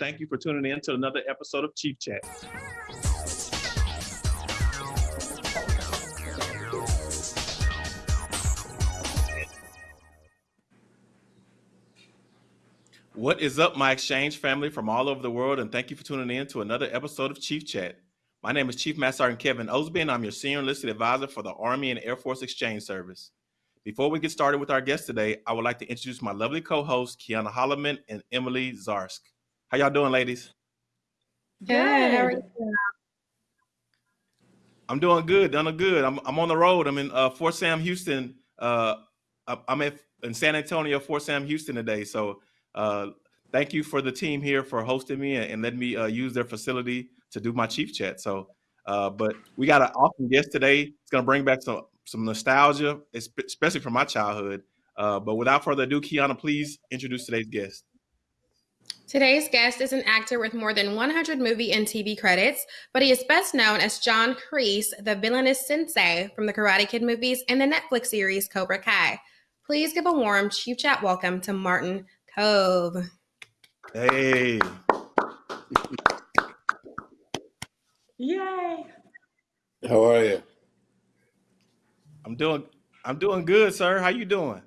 Thank you for tuning in to another episode of Chief Chat. What is up, my exchange family from all over the world, and thank you for tuning in to another episode of Chief Chat. My name is Chief Master Sergeant Kevin Osby, and I'm your Senior Enlisted Advisor for the Army and Air Force Exchange Service. Before we get started with our guest today, I would like to introduce my lovely co-hosts, Kiana Holloman and Emily Zarsk. How y'all doing, ladies? Good. How are you? I'm doing good. Doing good. I'm I'm on the road. I'm in uh, Fort Sam Houston. Uh, I'm at, in San Antonio, Fort Sam Houston today. So uh, thank you for the team here for hosting me and, and letting me uh, use their facility to do my chief chat. So, uh, but we got an awesome guest today. It's going to bring back some some nostalgia, especially from my childhood. Uh, but without further ado, Kiana, please introduce today's guest. Today's guest is an actor with more than 100 movie and TV credits, but he is best known as John Kreese, the villainous sensei from the Karate Kid movies and the Netflix series Cobra Kai. Please give a warm Chief Chat welcome to Martin Kove. Hey. Yay. How are you? I'm doing I'm doing good, sir. How you doing?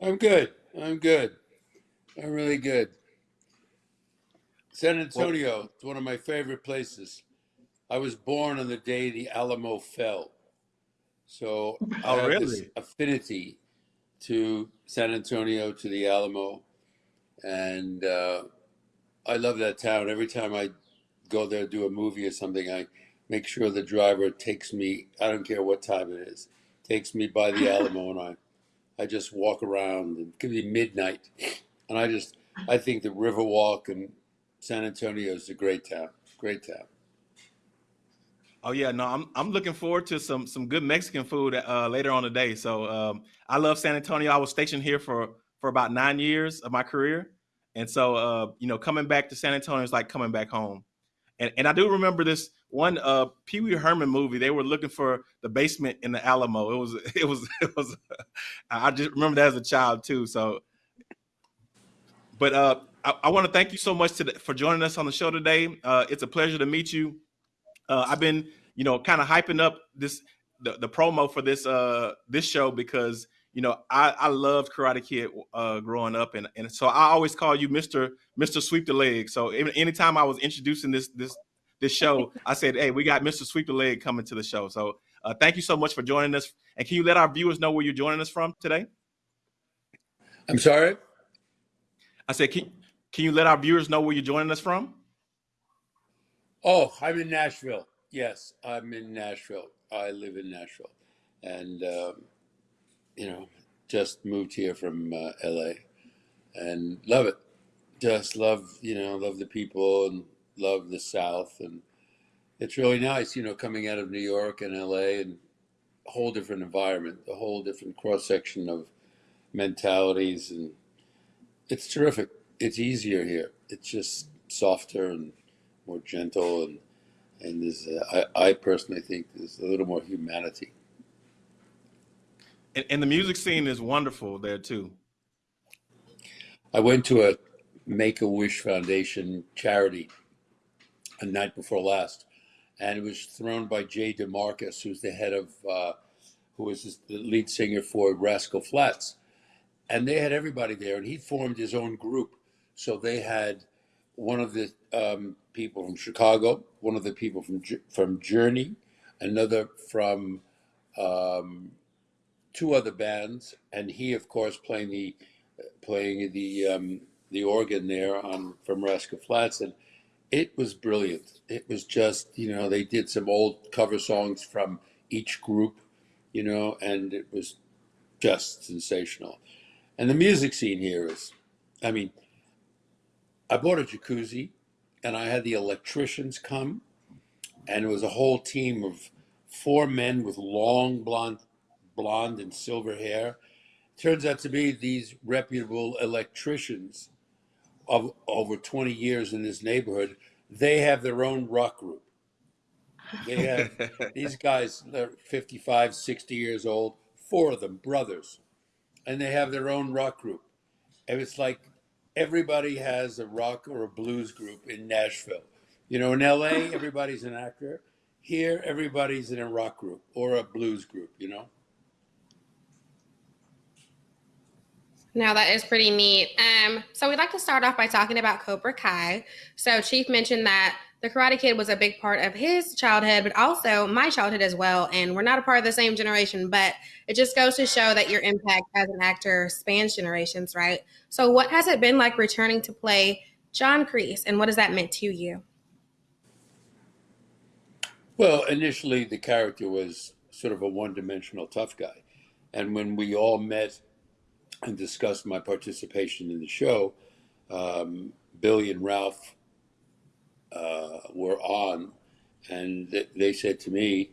I'm good. I'm good. I'm really good. San Antonio, it's one of my favorite places. I was born on the day the Alamo fell. So oh, I have really? this affinity to San Antonio, to the Alamo. And uh, I love that town. Every time I go there, do a movie or something, I make sure the driver takes me, I don't care what time it is, takes me by the Alamo and I, I just walk around and it could be midnight. And I just, I think the Riverwalk and San Antonio is a great town, great town. Oh yeah, no, I'm I'm looking forward to some some good Mexican food uh, later on today. So um, I love San Antonio. I was stationed here for for about nine years of my career, and so uh, you know, coming back to San Antonio is like coming back home. And and I do remember this one uh, Pee Wee Herman movie. They were looking for the basement in the Alamo. It was it was it was. I just remember that as a child too. So, but uh, I, I want to thank you so much to the, for joining us on the show today. Uh, it's a pleasure to meet you. Uh, I've been, you know, kind of hyping up this the, the promo for this uh this show because you know I I loved Karate Kid uh growing up and and so I always call you Mister Mister Sweep the Leg. So anytime I was introducing this this this show, I said, hey, we got Mister Sweep the Leg coming to the show. So uh, thank you so much for joining us. And can you let our viewers know where you're joining us from today? I'm sorry. I said, can, can you let our viewers know where you're joining us from? Oh, I'm in Nashville. Yes, I'm in Nashville. I live in Nashville, and um, you know, just moved here from uh, LA, and love it. Just love, you know, love the people and love the South, and it's really nice, you know, coming out of New York and LA, and a whole different environment, a whole different cross section of mentalities, and it's terrific. It's easier here. It's just softer and more gentle and and there's uh, I, I personally think there's a little more humanity. And, and the music scene is wonderful there too. I went to a make-a-wish foundation charity a night before last and it was thrown by jay demarcus who's the head of uh, who was the lead singer for rascal flatts and they had everybody there and he formed his own group so they had one of the um, people from Chicago, one of the people from from Journey, another from um, two other bands, and he, of course, playing the playing the um, the organ there on from Rascal Flatts, and it was brilliant. It was just you know they did some old cover songs from each group, you know, and it was just sensational. And the music scene here is, I mean, I bought a jacuzzi and I had the electricians come, and it was a whole team of four men with long blonde, blonde and silver hair. Turns out to be these reputable electricians of over 20 years in this neighborhood. They have their own rock group. They have these guys, they're 55, 60 years old, four of them brothers, and they have their own rock group. And it's like everybody has a rock or a blues group in Nashville. You know, in LA, everybody's an actor. Here, everybody's in a rock group or a blues group, you know? Now that is pretty neat. Um, so we'd like to start off by talking about Cobra Kai. So Chief mentioned that the Karate Kid was a big part of his childhood, but also my childhood as well. And we're not a part of the same generation, but it just goes to show that your impact as an actor spans generations, right? So what has it been like returning to play John Kreese, and what has that meant to you? Well, initially the character was sort of a one-dimensional tough guy, and when we all met and discussed my participation in the show, um, Billy and Ralph uh, were on, and th- they said to me,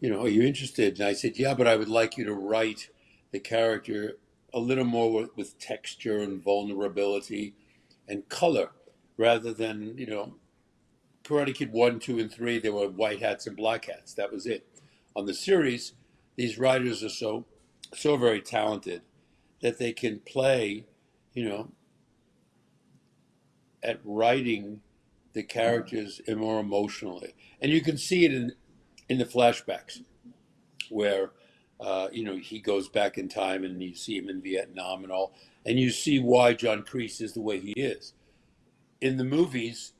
"You know, are you interested?" And I said, "Yeah, but I would like you to write the character a little more with, with texture and vulnerability and color, rather than you know." Karate Kid 1, 2, and 3, there were white hats and black hats. That was it. On the series, these writers are so so very talented that they can play, you know, at writing the characters more emotionally, and you can see it in in the flashbacks, where uh, you know he goes back in time and you see him in Vietnam and all, and you see why John Kreese is the way he is. In the movies,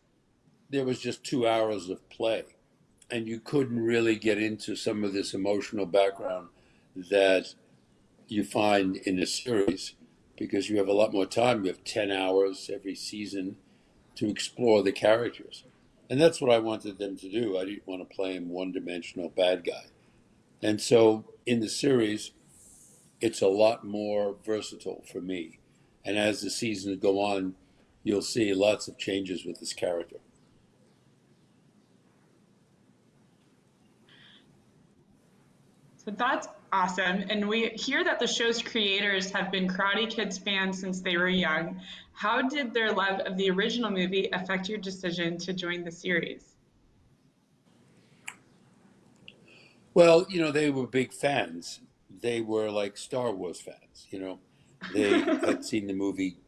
there was just two hours of play, and you couldn't really get into some of this emotional background that you find in a series because you have a lot more time. You have 10 hours every season to explore the characters. And that's what I wanted them to do. I didn't want to play him one dimensional bad guy. And so in the series, it's a lot more versatile for me. And as the seasons go on, you'll see lots of changes with this character. So that's awesome. And we hear that the show's creators have been Karate Kids fans since they were young. How did their love of the original movie affect your decision to join the series? Well, you know, they were big fans. They were like Star Wars fans, you know. They had seen the movie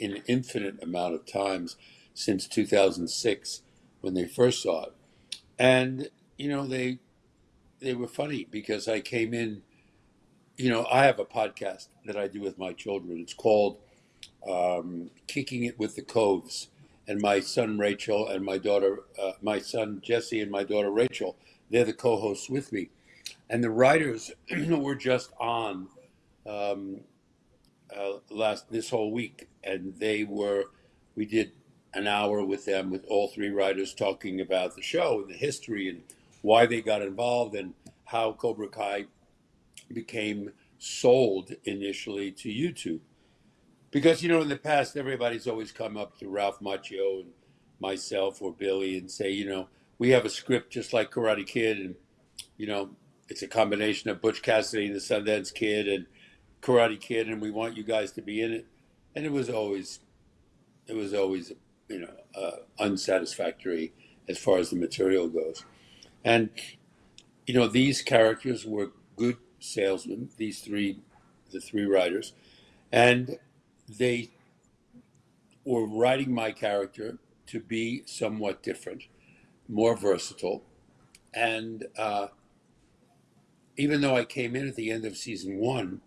an infinite amount of times since 2006 when they first saw it. And, you know, they they were funny because I came in. You know, I have a podcast that I do with my children. It's called um, "Kicking It with the Koves," and my son Rachel and my daughter, uh, my son Jesse and my daughter Rachel, they're the co-hosts with me, and the writers were just on um, uh, last this whole week, and they were. We did an hour with them with all three writers talking about the show and the history and why they got involved and how Cobra Kai became sold initially to YouTube. Because, you know, in the past, everybody's always come up to Ralph Macchio and myself or Billy and say, you know, we have a script just like Karate Kid, and, you know, it's a combination of Butch Cassidy and the Sundance Kid and Karate Kid, and we want you guys to be in it. And it was always, it was always, you know, uh, unsatisfactory as far as the material goes. And, you know, these characters were good salesmen, these three, the three writers, and they were writing my character to be somewhat different, more versatile. And uh, even though I came in at the end of season one,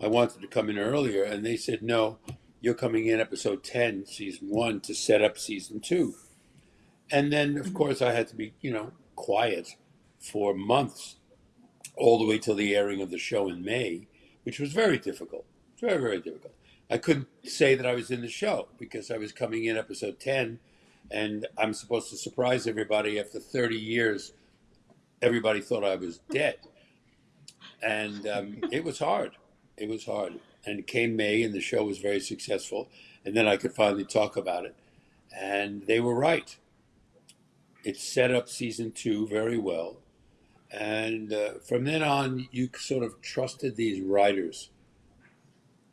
I wanted to come in earlier, and they said, no, you're coming in episode 10, season one, to set up season two. And then, of course, I had to be, you know, quiet for months, all the way till the airing of the show in May, which was very difficult. Very, very difficult. I couldn't say that I was in the show because I was coming in episode 10 and I'm supposed to surprise everybody after 30 years. Everybody thought I was dead. And um, it was hard. It was hard. And it came May and the show was very successful. And then I could finally talk about it. And they were right it set up season two very well. And uh, from then on, you sort of trusted these writers.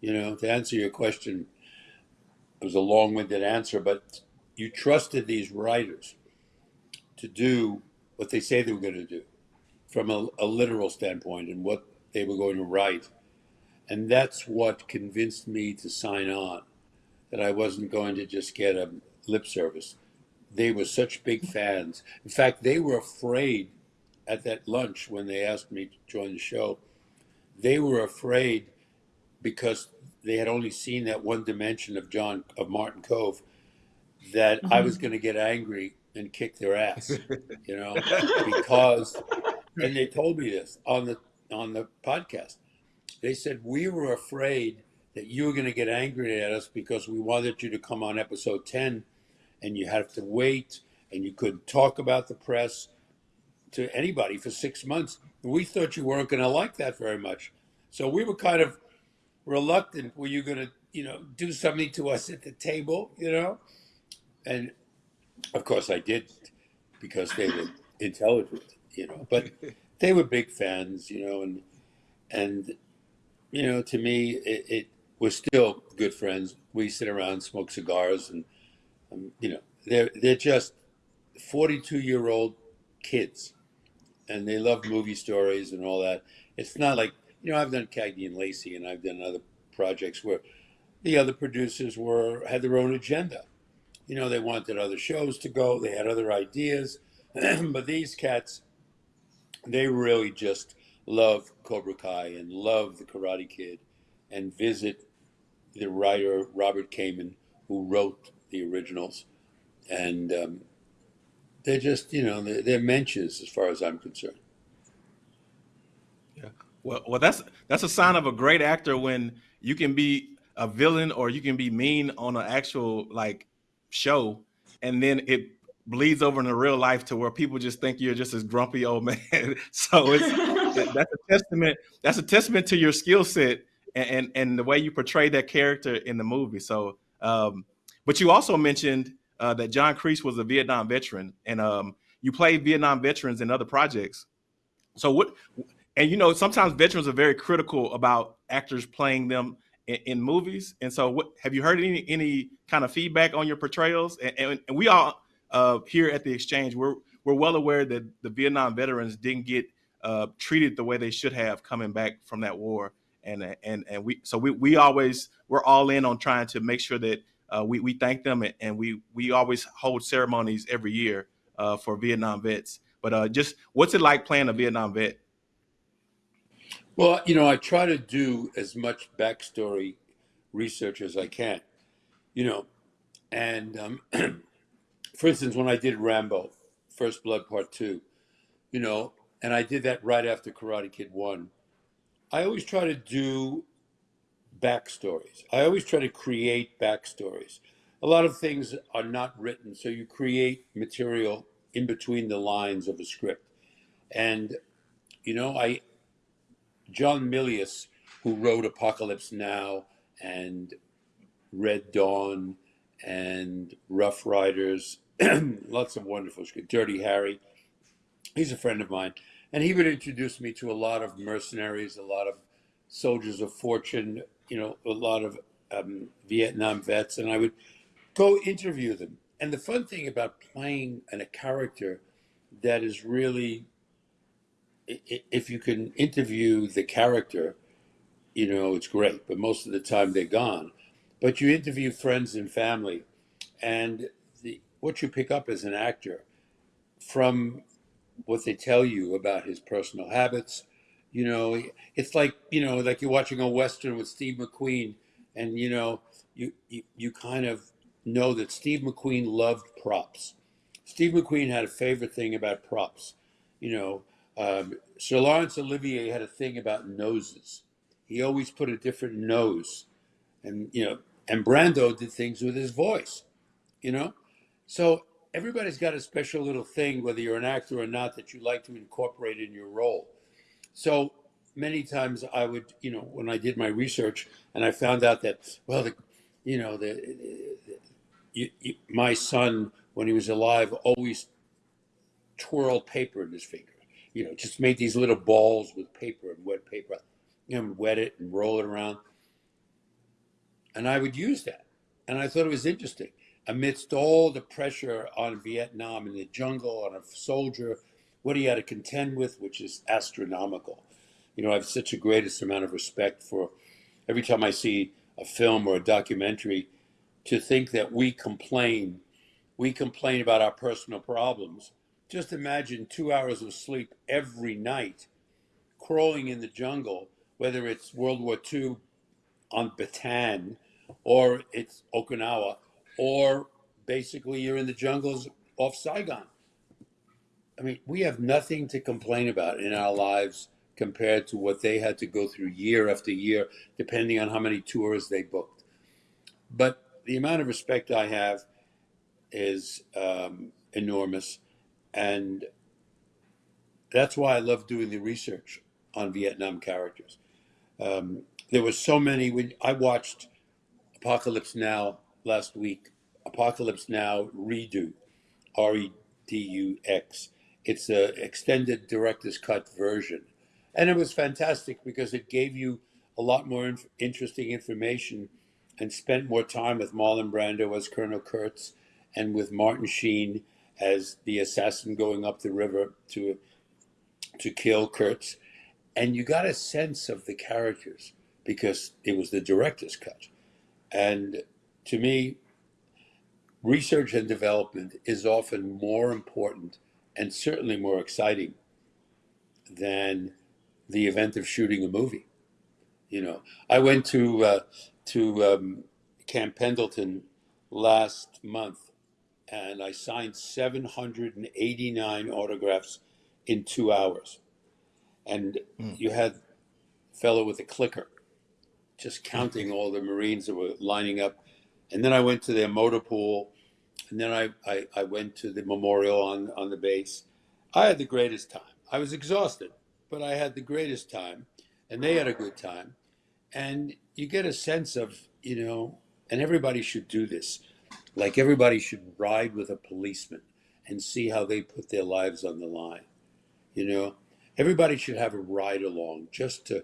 You know, to answer your question, it was a long winded answer, but you trusted these writers to do what they say they were going to do from a, a literal standpoint and what they were going to write. And that's what convinced me to sign on that I wasn't going to just get a lip service. They were such big fans. In fact, they were afraid at that lunch when they asked me to join the show. They were afraid because they had only seen that one dimension of John of Martin Kove that I was mm-hmm. going to get angry and kick their ass, you know, because and they told me this on the on the podcast. They said we were afraid that you were going to get angry at us because we wanted you to come on episode 10 and you have to wait and you couldn't talk about the press to anybody for 6 months. We thought you weren't going to like that very much. So we were kind of reluctant were you going to, you know, do something to us at the table, you know? And of course I did because they were intelligent, you know, but they were big fans, you know, and and you know, to me, it, it we're still good friends. We sit around, smoke cigars, and um, you know, they're they're just forty-two year old kids, and they love movie stories and all that. It's not like you know, I've done Cagney and Lacey, and I've done other projects where the other producers were had their own agenda. You know, they wanted other shows to go, they had other ideas, but these cats, they really just love Cobra Kai and love the Karate Kid, and visit the writer Robert Kamen, who wrote the originals, and um, they're just you know they're, they're mentions as far as I'm concerned. Yeah, well, well, that's that's a sign of a great actor when you can be a villain or you can be mean on an actual like show, and then it bleeds over into real life to where people just think you're just this grumpy old man. so it's that's a testament. That's a testament to your skill set and, and, and the way you portray that character in the movie. So, um, but you also mentioned uh, that John Kreese was a Vietnam veteran, and um, you played Vietnam veterans in other projects. So what? And you know, sometimes veterans are very critical about actors playing them in, in movies. And so, what have you heard any any kind of feedback on your portrayals? And, and, and we all uh, here at the exchange, we're we're well aware that the Vietnam veterans didn't get uh, treated the way they should have coming back from that war and and and we so we we always we're all in on trying to make sure that uh, we we thank them and, we we always hold ceremonies every year uh, for Vietnam vets. But uh, just what's it like playing a Vietnam vet? Well, you know, I try to do as much backstory research as I can, you know, and um, for instance, when I did Rambo, First Blood Part Two, you know, and I did that right after Karate Kid One I always try to do backstories. I always try to create backstories. A lot of things are not written, so you create material in between the lines of a script. And you know, I John Milius, who wrote Apocalypse Now and Red Dawn and Rough Riders, lots of wonderful script. Dirty Harry. He's a friend of mine and he would introduce me to a lot of mercenaries, a lot of soldiers of fortune, you know, a lot of um, Vietnam vets, and I would go interview them. And the fun thing about playing an, a character that is really, if you can interview the character, you know, it's great, but most of the time they're gone. But you interview friends and family, and the, what you pick up as an actor from what they tell you about his personal habits. You know, it's like you know, like you're watching a western with Steve McQueen, and you know, you you, you kind of know that Steve McQueen loved props. Steve McQueen had a favorite thing about props. You know, um, Sir Laurence Olivier had a thing about noses. He always put a different nose, and you know, and Brando did things with his voice. You know, so everybody's got a special little thing, whether you're an actor or not, that you like to incorporate in your role. So many times I would, you know, when I did my research and I found out that, well, the, you know, the, the you, you, my son, when he was alive, always twirled paper in his finger. You know, just made these little balls with paper and wet paper, know, wet it and roll it around. And I would use that. And I thought it was interesting amidst all the pressure on Vietnam in the jungle, on a soldier, what he had to contend with, which is astronomical. You know, I have such a greatest amount of respect for every time I see a film or a documentary to think that we complain, we complain about our personal problems. Just imagine two hours of sleep every night, crawling in the jungle, whether it's World War II on Bataan, or it's Okinawa, or basically you're in the jungles off Saigon. I mean, we have nothing to complain about in our lives compared to what they had to go through year after year, depending on how many tours they booked. But the amount of respect I have is um, enormous. And that's why I love doing the research on Vietnam characters. Um, there were so many. I watched Apocalypse Now last week, Apocalypse Now redo, R E D U X. It's a extended director's cut version, and it was fantastic because it gave you a lot more inf- interesting information, and spent more time with Marlon Brando as Colonel Kurtz, and with Martin Sheen as the assassin going up the river to to kill Kurtz, and you got a sense of the characters because it was the director's cut, and to me, research and development is often more important and certainly more exciting than the event of shooting a movie. You know, I went to uh, to um, Camp Pendleton last month, and I signed 789 autographs in two hours. And Mm. you had a fellow with a clicker, just counting all the Marines that were lining up. And then I went to their motor pool, and then I, I, I went to the memorial on, on the base. I had the greatest time. I was exhausted, but I had the greatest time, and they had a good time. And you get a sense of, you know, and everybody should do this. Like everybody should ride with a policeman and see how they put their lives on the line. You know, everybody should have a ride along just to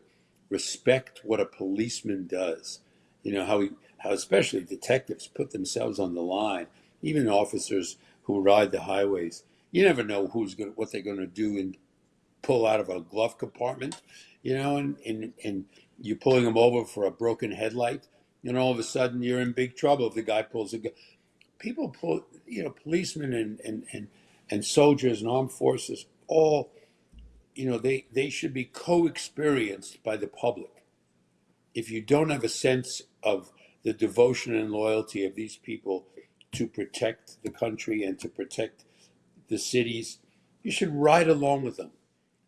respect what a policeman does. You know, how he, how especially detectives put themselves on the line, even officers who ride the highways. You never know who's going what they're going to do and pull out of a glove compartment, you know, and, and, and you're pulling them over for a broken headlight, and all of a sudden you're in big trouble if the guy pulls a gun. People pull, you know, policemen and, and, and, and soldiers and armed forces, all, you know, they, they should be co experienced by the public. If you don't have a sense of the devotion and loyalty of these people to protect the country and to protect the cities, you should ride along with them.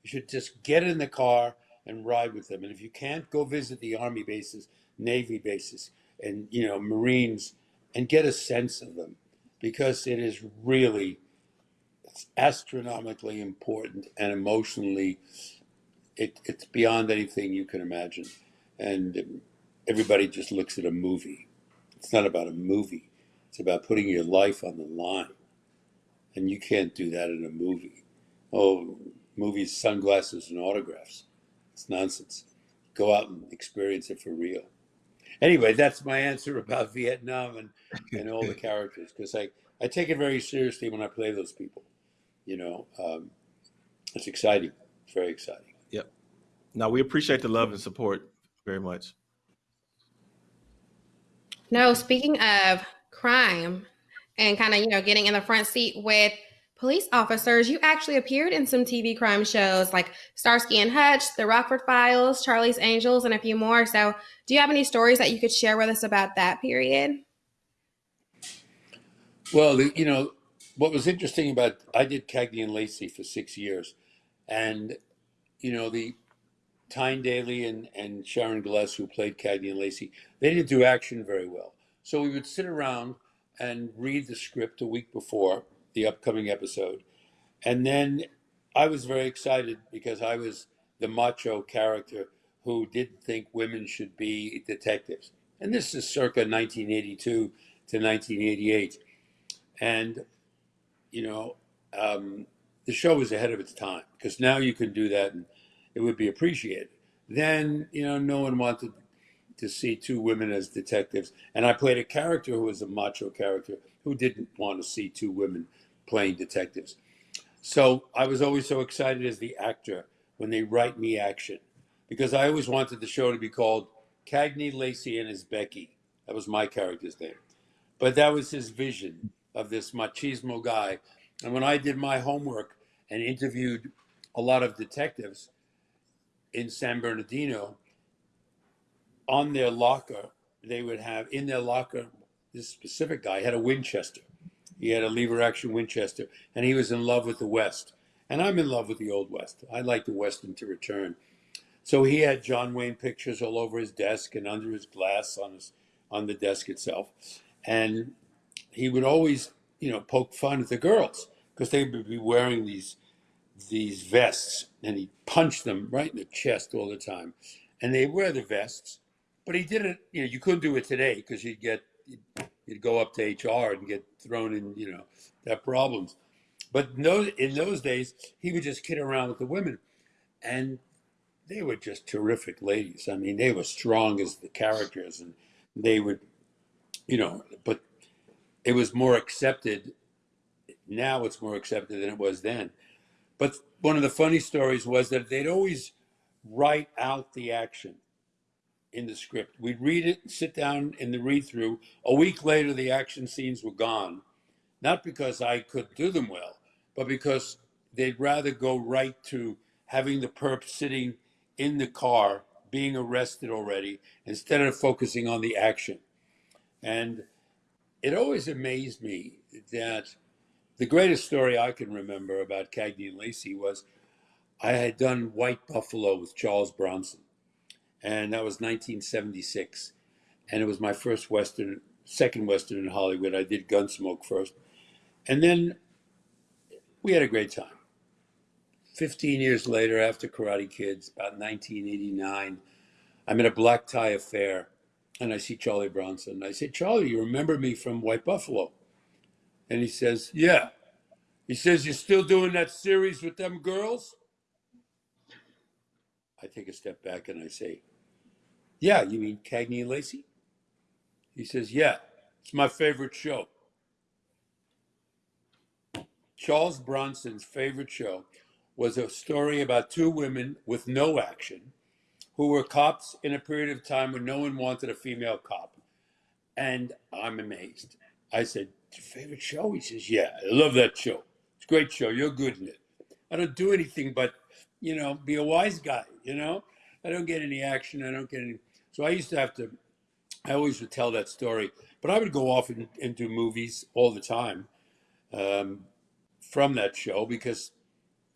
You should just get in the car and ride with them. And if you can't, go visit the army bases, navy bases, and you know Marines, and get a sense of them, because it is really it's astronomically important and emotionally, it, it's beyond anything you can imagine. And everybody just looks at a movie. It's not about a movie. It's about putting your life on the line, and you can't do that in a movie. Oh, movies, sunglasses, and autographs. It's nonsense. Go out and experience it for real. Anyway, that's my answer about Vietnam and, and all the characters because I, I take it very seriously when I play those people. You know, um, it's exciting. It's very exciting. Yep. Now, we appreciate the love and support very much. No, speaking of crime and kind of, you know, getting in the front seat with police officers, you actually appeared in some TV crime shows like Starsky and Hutch, The Rockford Files, Charlie's Angels, and a few more. So, do you have any stories that you could share with us about that period? Well, you know, what was interesting about I did Cagney and Lacey for six years, and you know the Tyne Daly and, and Sharon Gless, who played Cagney and Lacey, they didn't do action very well. So we would sit around and read the script a week before the upcoming episode, and then I was very excited because I was the macho character who didn't think women should be detectives, and this is circa 1982 to 1988, and you know, um, the show was ahead of its time because now you can do that and it would be appreciated. Then, you know, no one wanted to see two women as detectives. And I played a character who was a macho character who didn't want to see two women playing detectives. So I was always so excited as the actor when they write me action because I always wanted the show to be called Cagney, Lacey, and Isbecki. That was my character's name. but that was his vision of this machismo guy. And when I did my homework and interviewed a lot of detectives in San Bernardino, on their locker, they would have in their locker, this specific guy had a Winchester. He had a lever action Winchester, and he was in love with the West. And I'm in love with the Old West. I like the Western to return. So he had John Wayne pictures all over his desk and under his glass on his on the desk itself. And he would always, you know, poke fun at the girls because they would be wearing these these vests and he'd punch them right in the chest all the time. And they wear the vests, but he did it, you know, you couldn't do it today because you'd get you'd go up to HR and get thrown in, you know, have problems. But those, in those days, he would just kid around with the women. And they were just terrific ladies. I mean, they were strong as the characters and they would, you know, but it was more accepted. Now it's more accepted than it was then. But one of the funny stories was that they'd always write out the action in the script. We'd read it, sit down in the read through. A week later, the action scenes were gone. Not because I could do them well, but because they'd rather go right to having the perp sitting in the car being arrested already instead of focusing on the action. And it always amazed me that the greatest story I can remember about Cagney and Lacey was I had done White Buffalo with Charles Bronson, and that was 1976. And it was my first Western, second Western in Hollywood. I did Gunsmoke first. And then we had a great time. 15 years later, after Karate Kids, about 1989, I'm at a black tie affair and I see Charlie Bronson. I say, Charlie, you remember me from White Buffalo? And he says, Yeah. He says, You're still doing that series with them girls? I take a step back and I say, Yeah, you mean Cagney and Lacey? He says, Yeah, it's my favorite show. Charles Bronson's favorite show was a story about two women with no action who were cops in a period of time when no one wanted a female cop. And I'm amazed. I said, Your favorite show? He says, Yeah, I love that show. It's a great show. You're good in it. I don't do anything but, you know, be a wise guy, you know? I don't get any action. I don't get any. So I used to have to, I always would tell that story, but I would go off and, and do movies all the time um, from that show because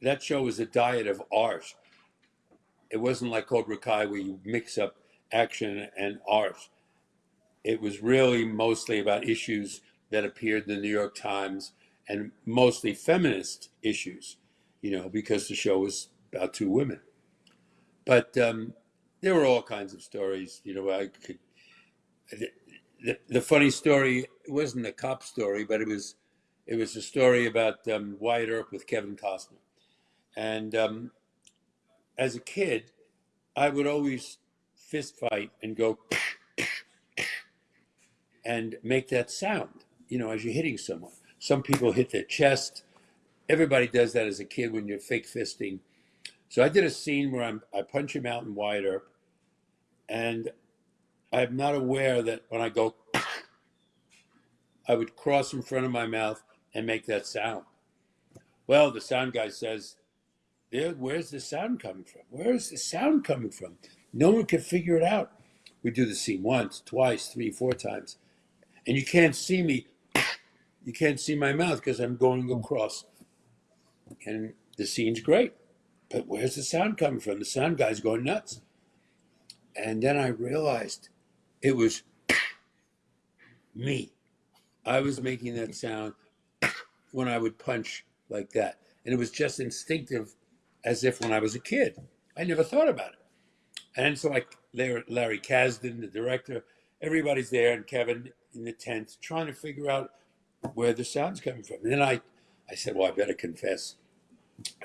that show was a diet of art. It wasn't like Cobra Kai where you mix up action and art. It was really mostly about issues that appeared in the New York Times and mostly feminist issues, you know, because the show was about two women. But um, there were all kinds of stories, you know. I could. The, the, funny story wasn't a cop story, but it was it was a story about um, Wyatt Earp with Kevin Costner. And um, as a kid, I would always fist fight and go and make that sound, you know, as you're hitting someone. Some people hit their chest. Everybody does that as a kid when you're fake fisting. So I did a scene where I'm, I punch him out in Wyatt Earp, and I'm not aware that when I go, I would cross in front of my mouth and make that sound. Well, the sound guy says, there, where's the sound coming from? Where is the sound coming from? No one can figure it out. We do the scene once, twice, three, four times. And you can't see me. You can't see my mouth because I'm going across. And the scene's great. But where's the sound coming from? The sound guy's going nuts. And then I realized it was me. I was making that sound when I would punch like that. And it was just instinctive as if when I was a kid. I never thought about it. And so like Larry Kasdan, the director, everybody's there and Kevin in the tent trying to figure out where the sound's coming from. And then I, I said, well, I better confess.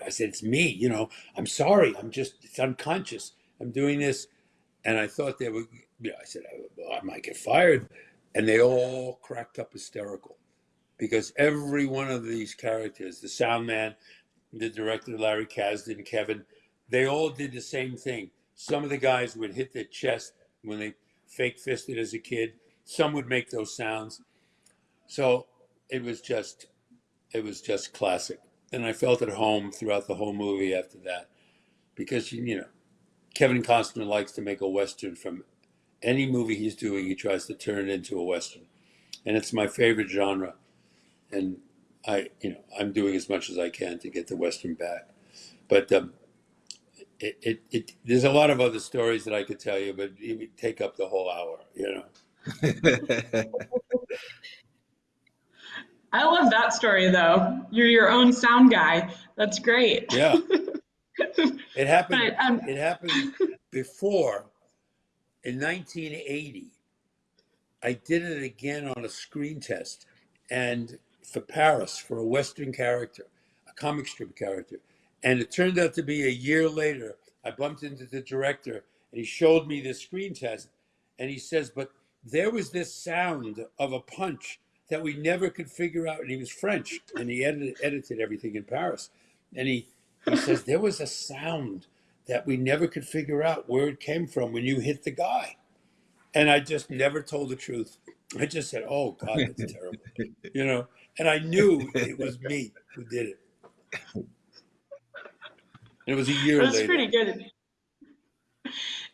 I said, it's me, you know, I'm sorry. I'm just, it's unconscious. I'm doing this. And I thought they were, you know, I said, oh, I, I might get fired. And they all cracked up hysterical because every one of these characters, the sound man, the director Larry Kasdan, Kevin, they all did the same thing. Some of the guys would hit their chest when they fake fisted as a kid. Some would make those sounds. So it was just, it was just classic. And I felt at home throughout the whole movie after that, because you know, Kevin Costner likes to make a western from any movie he's doing. He tries to turn it into a western, and it's my favorite genre. And I, you know, I'm doing as much as I can to get the western back. But um, it, it, it, there's a lot of other stories that I could tell you, but it would take up the whole hour. You know. I love that story though. You're your own sound guy. That's great. Yeah. It happened. But um, It happened before in 1980. I did it again on a screen test and for Paris for a Western character, a comic strip character. And it turned out to be a year later. I bumped into the director and he showed me the screen test and he says, But there was this sound of a punch that we never could figure out. And he was French and he edited, edited everything in Paris. And he, he says, There was a sound that we never could figure out where it came from when you hit the guy. And I just never told the truth. I just said, "Oh God, that's terrible," you know. And I knew it was me who did it. And it was a year that's later. pretty good.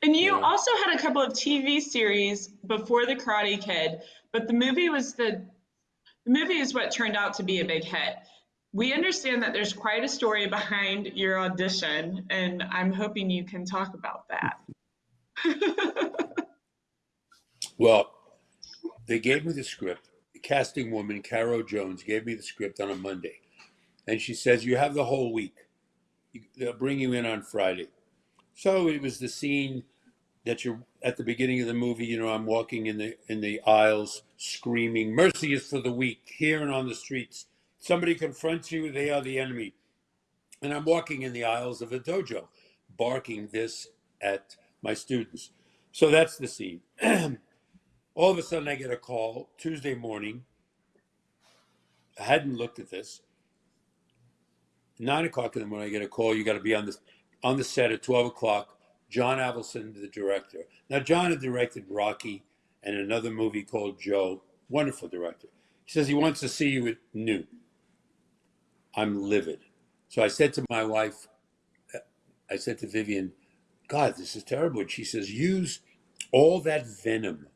And you Yeah. also had a couple of TV series before The Karate Kid, but the movie was the the movie is what turned out to be a big hit. We understand that there's quite a story behind your audition, and I'm hoping you can talk about that. Well, they gave me the script. The casting woman, Caro Jones, gave me the script on a Monday, and she says, "You have the whole week. They'll bring you in on Friday." So it was the scene that you're at the beginning of the movie. You know, I'm walking in the in the aisles, screaming, "Mercy is for the weak!" Here and on the streets, somebody confronts you; they are the enemy. And I'm walking in the aisles of a dojo, barking this at my students. So that's the scene. All of a sudden, I get a call Tuesday morning. I hadn't looked at this. Nine o'clock in the morning, I get a call. You got to be on the on the set at twelve o'clock. John Avildsen, the director. Now, John had directed Rocky and another movie called Joe. Wonderful director. He says he wants to see you at noon. I'm livid. So I said to my wife, I said to Vivian, God, this is terrible. And she says, use all that venom,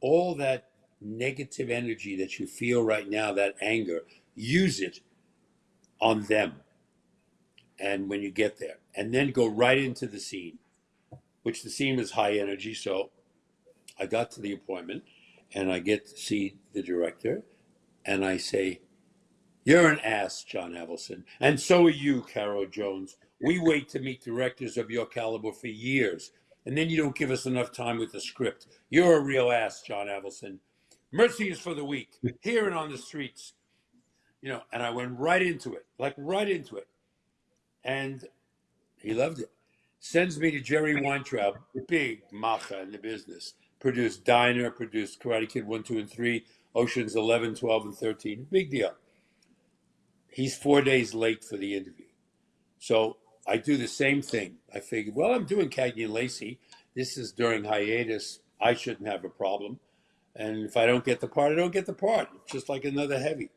all that negative energy that you feel right now, that anger, use it on them. And when you get there, and then go right into the scene, which the scene was high energy. So I got to the appointment and I get to see the director and I say, You're an ass, John Avildsen. And so are you, Caro Jones. We wait to meet directors of your caliber for years, and then you don't give us enough time with the script. You're a real ass, John Avildsen. Mercy is for the weak, here and on the streets. You know, and I went right into it, like right into it. And he loved it. Sends me to Jerry Weintraub, big macha in the business. Produced Diner, produced Karate Kid 1, 2, and 3, Oceans 11, 12, and 13. Big deal. He's four days late for the interview. So I do the same thing. I figured, well, I'm doing Cagney and Lacey. This is during hiatus. I shouldn't have a problem. And if I don't get the part, I don't get the part. It's just like another heavy.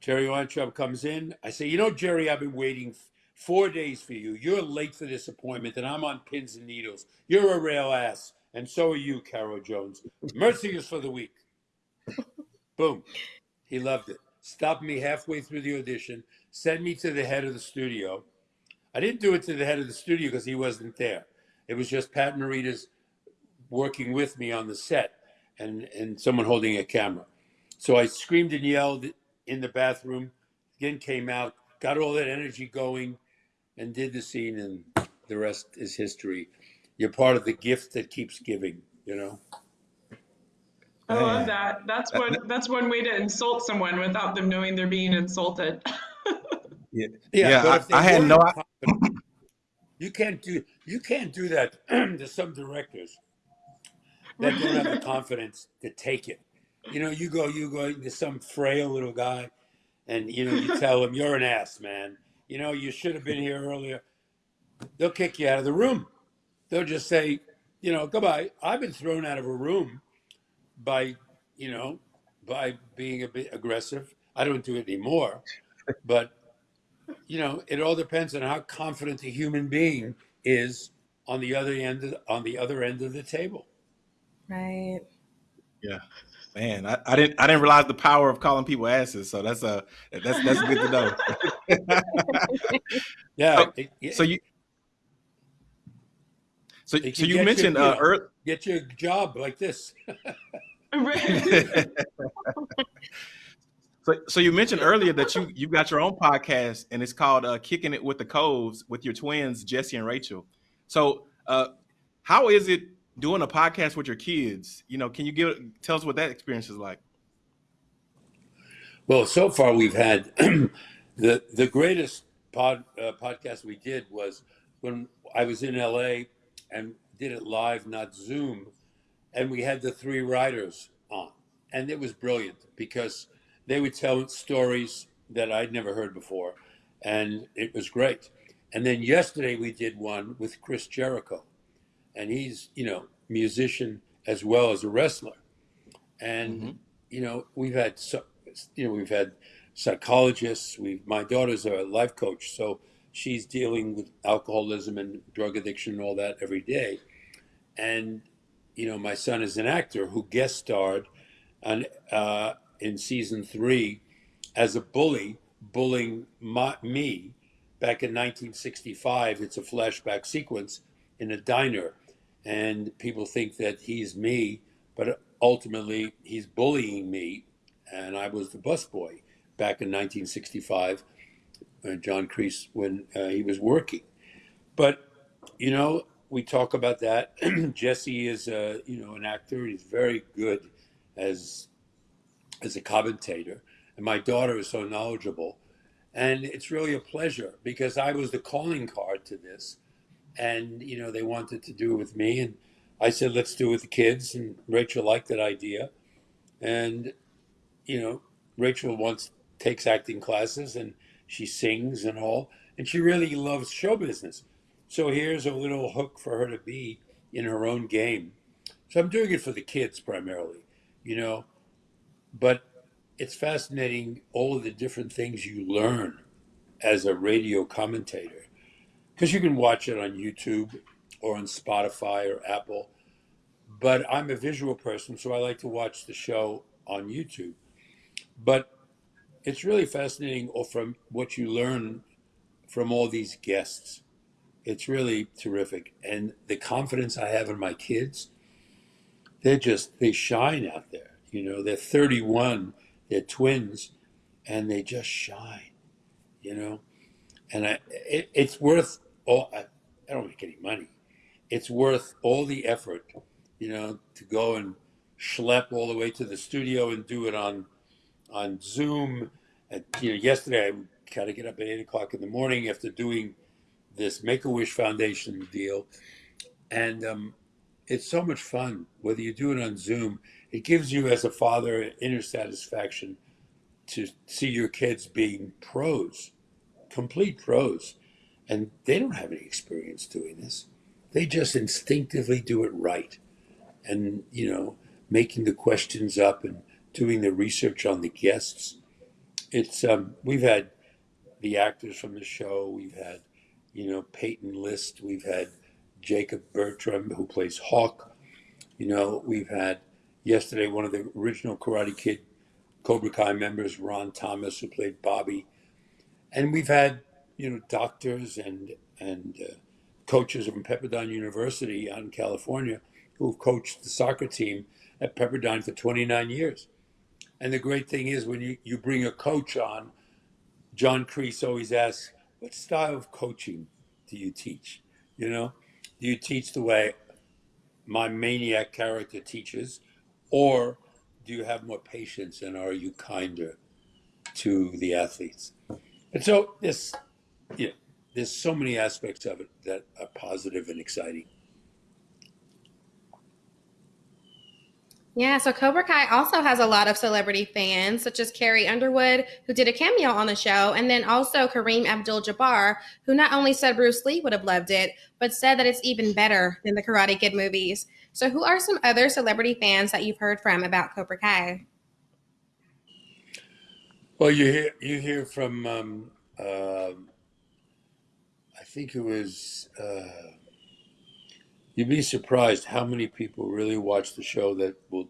Jerry Weintraub comes in. I say, you know, Jerry, I've been waiting four days for you. You're late for this appointment, and I'm on pins and needles. You're a real ass, and so are you, Caro Jones. Mercy is for the weak. Boom. He loved it. Stopped me halfway through the audition, sent me to the head of the studio. I didn't do it to the head of the studio because he wasn't there. It was just Pat Morita's working with me on the set and, and someone holding a camera. So I screamed and yelled in the bathroom, again came out, got all that energy going, and did the scene, and the rest is history. You're part of the gift that keeps giving, you know? I love that. That's one that's one way to insult someone without them knowing they're being insulted. Yeah, Yeah, Yeah, I- I had no- confident- You can't do you can't do that to some directors that don't have the confidence to take it. You know, you go you go to some frail little guy, and you know you tell him you're an ass, man. You know you should have been here earlier. They'll kick you out of the room. They'll just say, you know, goodbye. I've been thrown out of a room by, you know, by being a bit aggressive. I don't do it anymore, but you know, it all depends on how confident the human being is on the other end of, on the other end of the table. Right. Yeah. Man, I, I, didn't I didn't realize the power of calling people asses. So that's a that's that's good to know. yeah. So, it, so you so, so you mentioned uh, Earth. Get your job like this. so, so you mentioned earlier that you you got your own podcast and it's called uh, "Kicking It with the Koves" with your twins Jesse and Rachel. So, uh, how is it doing a podcast with your kids? You know, can you give tell us what that experience is like? Well, so far we've had the the greatest pod uh, podcast we did was when I was in LA and did it live, not Zoom, and we had the three writers on, and it was brilliant because they would tell stories that I'd never heard before, and it was great. And then yesterday we did one with Chris Jericho, and he's you know musician as well as a wrestler, and mm-hmm. you know we've had so, you know we've had psychologists. We my daughter's a life coach, so she's dealing with alcoholism and drug addiction and all that every day, and you know my son is an actor who guest starred on uh, in season three as a bully bullying my, me back in 1965. It's a flashback sequence in a diner, and people think that he's me, but ultimately he's bullying me, and I was the busboy back in 1965, uh, John Kreese, when uh, he was working. But you know, we talk about that. Jesse is, a, you know, an actor. He's very good as as a commentator, and my daughter is so knowledgeable. And it's really a pleasure because I was the calling card to this, and you know they wanted to do it with me, and I said let's do it with the kids, and Rachel liked that idea, and you know Rachel once takes acting classes and she sings and all, and she really loves show business, so here's a little hook for her to be in her own game. So I'm doing it for the kids primarily, you know, but it's fascinating all the different things you learn as a radio commentator because you can watch it on YouTube or on Spotify or Apple. But I'm a visual person, so I like to watch the show on YouTube. But it's really fascinating from what you learn from all these guests. It's really terrific. And the confidence I have in my kids, they're just, they shine out there. You know, they're 31 they're twins, and they just shine, you know. And I, it, it's worth all. I, I don't make any money. It's worth all the effort, you know, to go and schlep all the way to the studio and do it on on Zoom. And, you know, yesterday I kind of get up at eight o'clock in the morning after doing this Make a Wish Foundation deal, and um, it's so much fun. Whether you do it on Zoom, it gives you as a father inner satisfaction to see your kids being pros, complete pros. And they don't have any experience doing this. They just instinctively do it right. And, you know, making the questions up and doing the research on the guests. It's um, we've had the actors from the show, we've had, you know, Peyton List, we've had Jacob Bertram who plays Hawk. You know, we've had yesterday one of the original Karate Kid Cobra Kai members, Ron Thomas, who played Bobby, and we've had you know doctors and and uh, coaches from Pepperdine University out in California who've coached the soccer team at Pepperdine for 29 years. And the great thing is when you, you bring a coach on, John Kreese always asks, what style of coaching do you teach? You know, do you teach the way my maniac character teaches? Or do you have more patience and are you kinder to the athletes? And so this, know, there's so many aspects of it that are positive and exciting. Yeah, so Cobra Kai also has a lot of celebrity fans, such as Carrie Underwood, who did a cameo on the show, and then also Kareem Abdul Jabbar, who not only said Bruce Lee would have loved it, but said that it's even better than the Karate Kid movies. So, who are some other celebrity fans that you've heard from about Cobra Kai? Well, you hear you hear from um, um I think it was. Uh, you'd be surprised how many people really watch the show that will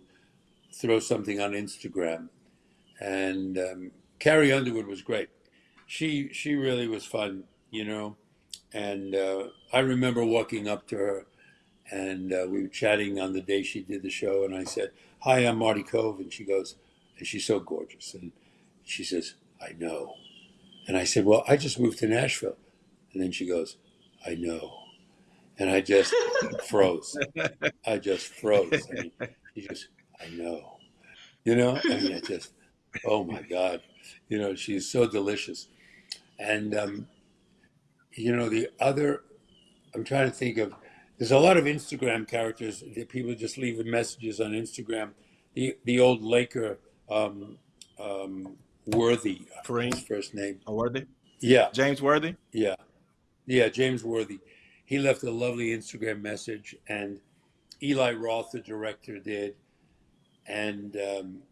throw something on Instagram. And um, Carrie Underwood was great. She she really was fun, you know. And uh, I remember walking up to her, and uh, we were chatting on the day she did the show, and I said, "Hi, I'm Marty Kove," and she goes, and she's so gorgeous, and she says, "I know," and I said, "Well, I just moved to Nashville," and then she goes, "I know," and I just froze. I just froze. I mean, she just, I know, you know. I mean, I just, oh my God, you know, she's so delicious, and um, you know, the other, I'm trying to think of. There's a lot of Instagram characters that people just leave messages on Instagram. The the old Laker um, um, Worthy, Kareem his first name. Worthy, Yeah, James Worthy. yeah, yeah. James Worthy. He left a lovely Instagram message, and Eli Roth, the director, did. And um,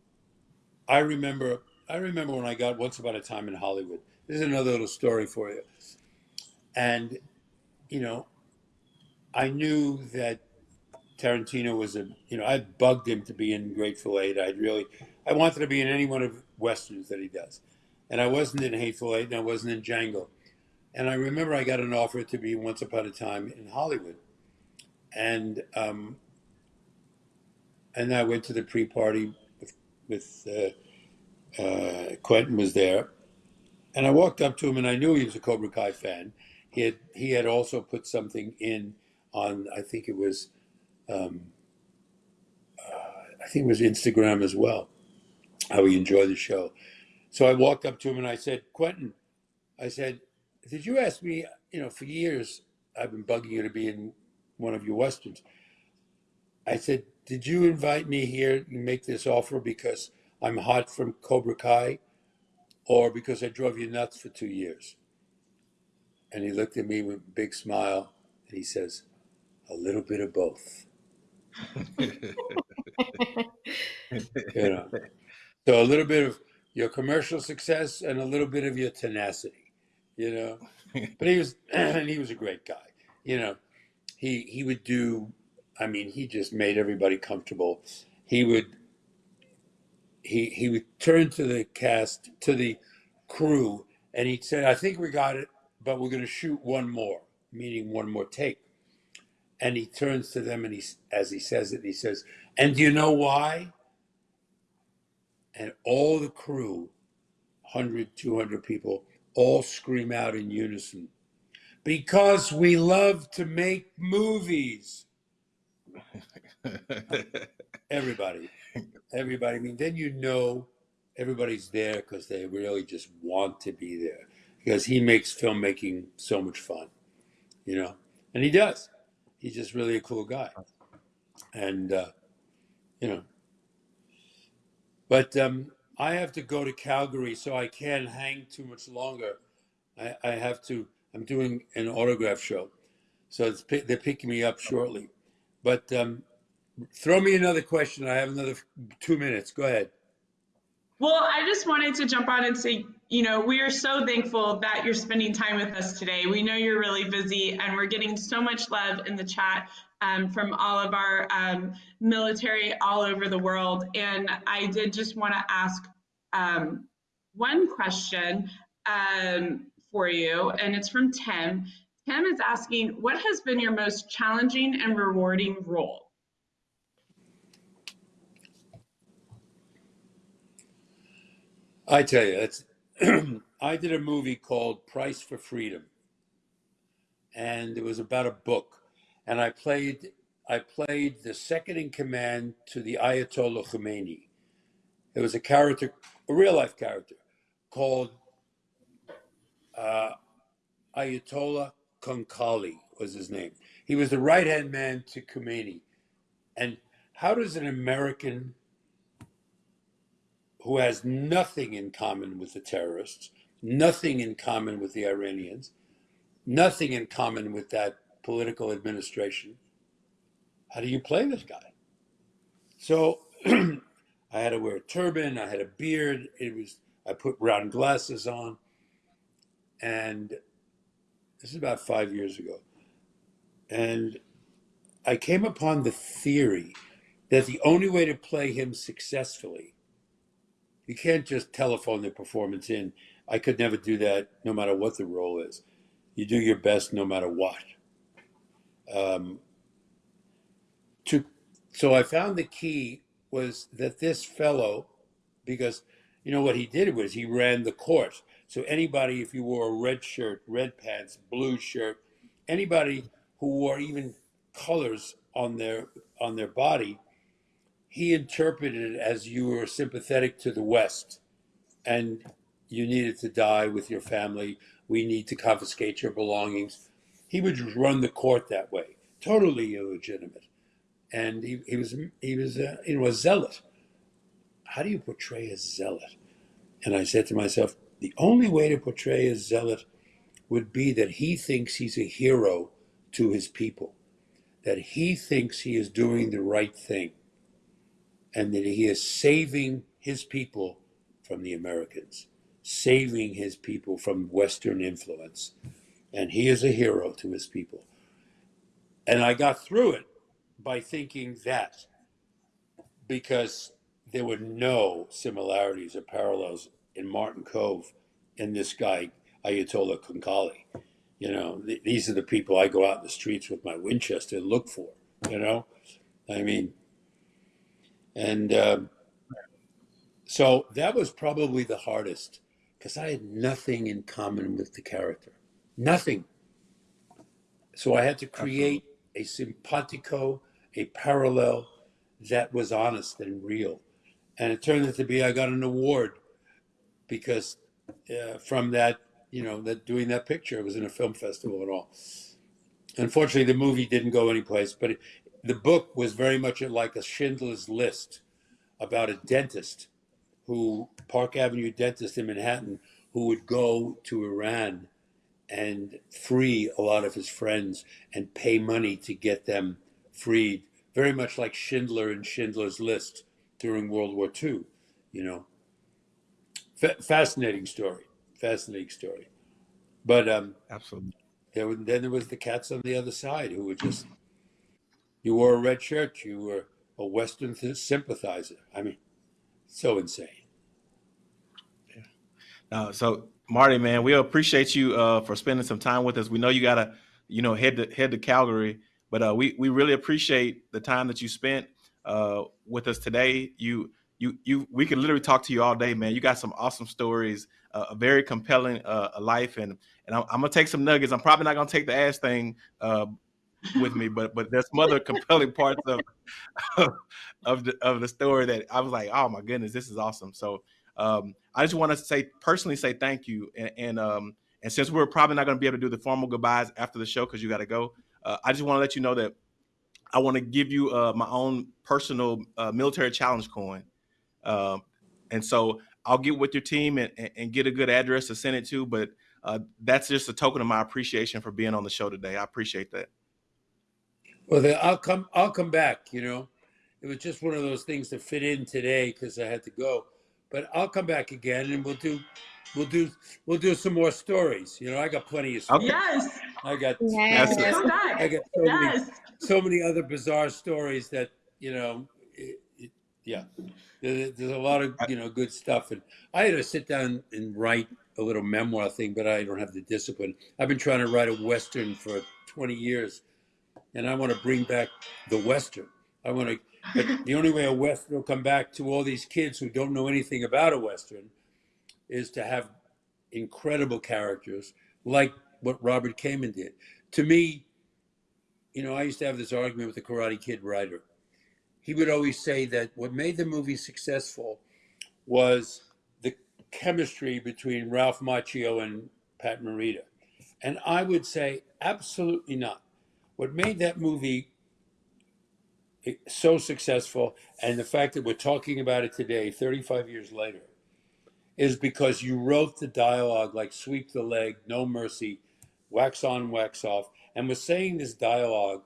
I remember, I remember when I got Once Upon a Time in Hollywood. This is another little story for you. And you know, I knew that Tarantino was a, you know, I bugged him to be in Grateful Eight. I'd really, I wanted to be in any one of westerns that he does, and I wasn't in Hateful Eight, and I wasn't in Django. And I remember I got an offer to be Once Upon a Time in Hollywood, and um, and I went to the pre-party with with uh, uh, Quentin was there, and I walked up to him, and I knew he was a Cobra Kai fan. He had he had also put something in on I think it was um, uh, I think it was Instagram as well. How he enjoyed the show. So I walked up to him and I said, Quentin, I said, did you ask me? You know, for years I've been bugging you to be in one of your westerns. I said, did you invite me here? and make this offer because I'm hot from Cobra Kai, or because I drove you nuts for two years? And he looked at me with a big smile and he says, a little bit of both. You know, so a little bit of your commercial success and a little bit of your tenacity. You know, but he was and he was a great guy. You know, he he would do. I mean, he just made everybody comfortable. He would he he would turn to the cast to the crew and he'd say, "I think we got it, but we're going to shoot one more, meaning one more take." And he turns to them and he, as he says it, he says, "And do you know why?" And all the crew, 100, 200 people, all scream out in unison, "Because we love to make movies." Everybody, everybody. I mean, then you know everybody's there because they really just want to be there because he makes filmmaking so much fun, you know, and he does. He's just really a cool guy, and uh, you know. But um, I have to go to Calgary, so I can't hang too much longer. I, I have to. I'm doing an autograph show, so they're picking me up shortly. But um, throw me another question. I have another two minutes. Go ahead. Well, I just wanted to jump on and say, you know, we are so thankful that you're spending time with us today. We know you're really busy, and we're getting so much love in the chat um, from all of our um, military all over the world. And I did just want to ask um, one question um, for you, and it's from Tim. Tim is asking, what has been your most challenging and rewarding role? I tell you, it's. I did a movie called Price for Freedom, and it was about a book, and I played. I played the second in command to the Ayatollah Khomeini. There was a character, a real life character, called uh, Ayatollah Konkali was his name. He was the right hand man to Khomeini. And how does an American who has nothing in common with the terrorists, nothing in common with the Iranians, nothing in common with that political administration, how do you play this guy? So I had to wear a turban, I had a beard. It was I put round glasses on, and this is about five years ago. And I came upon the theory that the only way to play him successfully, you can't just telephone the performance in. I could never do that, no matter what the role is. You do your best, no matter what. Um, to so I found the key was that this fellow, because you know what he did was he ran the court. So anybody, if you wore a red shirt, red pants, blue shirt, anybody who wore even colors on their on their body, he interpreted it as you were sympathetic to the West, and you needed to die with your family. We need to confiscate your belongings. He would run the court that way, totally illegitimate, and he, he was he was uh, you know a zealot. How do you portray a zealot? And I said to myself, the only way to portray a zealot would be that he thinks he's a hero to his people, that he thinks he is doing the right thing, and that he is saving his people from the Americans, saving his people from Western influence. And he is a hero to his people. And I got through it by thinking that because there were no similarities or parallels in Martin Kove and this guy, Ayatollah Kunkali. You know, th- these are the people I go out in the streets with my Winchester and look for, you know? I mean, and um, so that was probably the hardest because I had nothing in common with the character. Nothing. So I had to create a simpatico, a parallel that was honest and real. And it turned out to be I got an award because uh, from that, you know, that doing that picture, it was in a film festival and all. Unfortunately, the movie didn't go anyplace, but it, the book was very much like a Schindler's List about a dentist who, Park Avenue dentist in Manhattan, who would go to Iran and free a lot of his friends and pay money to get them freed, very much like Schindler and Schindler's List during World War II, you know. Fa- fascinating story, fascinating story. But um, Absolutely. there was, then there was the cats on the other side who were just, you wore a red shirt, you were a Western th- sympathizer. I mean, so insane. Yeah. Uh, so Marty, man, we appreciate you uh, for spending some time with us. We know you gotta, you know, head to head to Calgary, but uh, we we really appreciate the time that you spent uh, with us today. You you you we could literally talk to you all day, man. You got some awesome stories, uh, a very compelling uh, life, and and I'm, I'm gonna take some nuggets. I'm probably not gonna take the ass thing uh, with me, but but there's some other compelling parts of of the of the story that I was like, oh my goodness, this is awesome. So um, I just want to say personally say thank you, and and, um, and since we're probably not going to be able to do the formal goodbyes after the show because you got to go, uh, I just want to let you know that I want to give you uh, my own personal uh, military challenge coin, um, and so I'll get with your team and, and, and get a good address to send it to. But uh, that's just a token of my appreciation for being on the show today. I appreciate that. Well, then I'll come. I'll come back. You know, it was just one of those things that fit in today because I had to go. But I'll come back again, and we'll do, we'll do, we'll do some more stories. You know, I got plenty of. Okay. Yes. I got. Yes. That's it. Come back. I got so many, Yes. so many other bizarre stories that you know. It, it, yeah, there, there's a lot of you know good stuff, and I had to sit down and write a little memoir thing, but I don't have the discipline. I've been trying to write a western for 20 years, and I want to bring back the western. I want to, but the only way a western will come back to all these kids who don't know anything about a western is to have incredible characters like what Robert Kamen did. To me, you know, I used to have this argument with the Karate Kid writer. He would always say that what made the movie successful was the chemistry between Ralph Macchio and Pat Morita. And I would say absolutely not. What made that movie so successful and the fact that we're talking about it today, 35 years later, is because you wrote the dialogue like sweep the leg, no mercy, wax on, wax off, and was saying this dialogue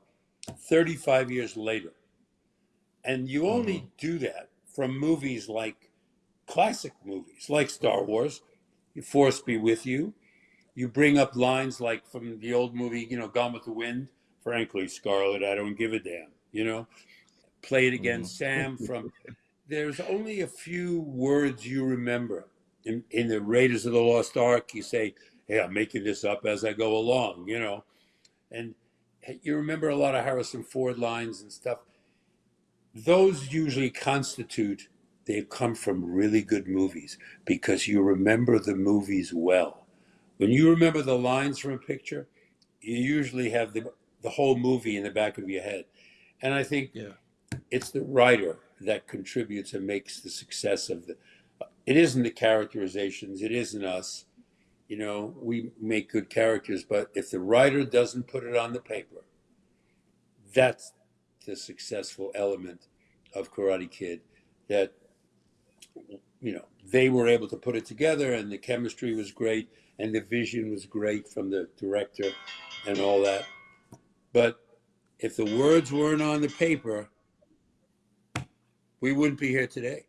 35 years later. And you only mm-hmm. do that from movies like classic movies like Star Wars, Force Be With You. You bring up lines like from the old movie, you know, Gone with the Wind. Frankly, Scarlett, I don't give a damn. You know, play it again, mm-hmm. Sam. From there's only a few words you remember in, in the Raiders of the Lost Ark. You say, "Hey, I'm making this up as I go along," you know, and you remember a lot of Harrison Ford lines and stuff. Those usually constitute they've come from really good movies because you remember the movies well. When you remember the lines from a picture, you usually have the, the whole movie in the back of your head. And I think Yeah. it's the writer that contributes and makes the success of the. It isn't the characterizations, it isn't us. You know, we make good characters, but if the writer doesn't put it on the paper, that's the successful element of Karate Kid that you know they were able to put it together and the chemistry was great and the vision was great from the director and all that but if the words weren't on the paper we wouldn't be here today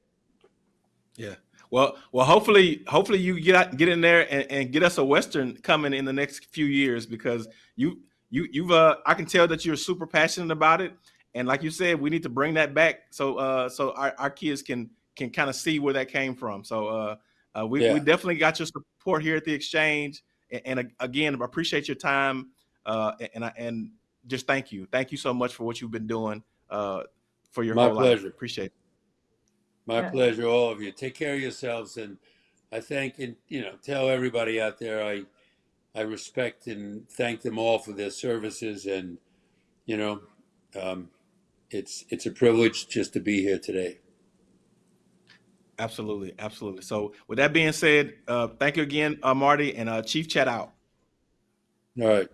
Yeah. Well, well, hopefully, hopefully you get out, get in there and, and get us a western coming in the next few years because you you you've uh I can tell that you're super passionate about it and like you said we need to bring that back so uh so our, our kids can can kind of see where that came from so uh, uh we, Yeah. we definitely got your support here at the exchange and, and again I appreciate your time uh and I and just thank you thank you so much for what you've been doing uh for your My whole life pleasure. appreciate it my Yeah. pleasure all of you take care of yourselves and i thank and you know tell everybody out there i i respect and thank them all for their services and you know um, it's it's a privilege just to be here today Absolutely, absolutely. So, with that being said, uh, thank you again, uh, Marty, and uh, Chief Chat out. all right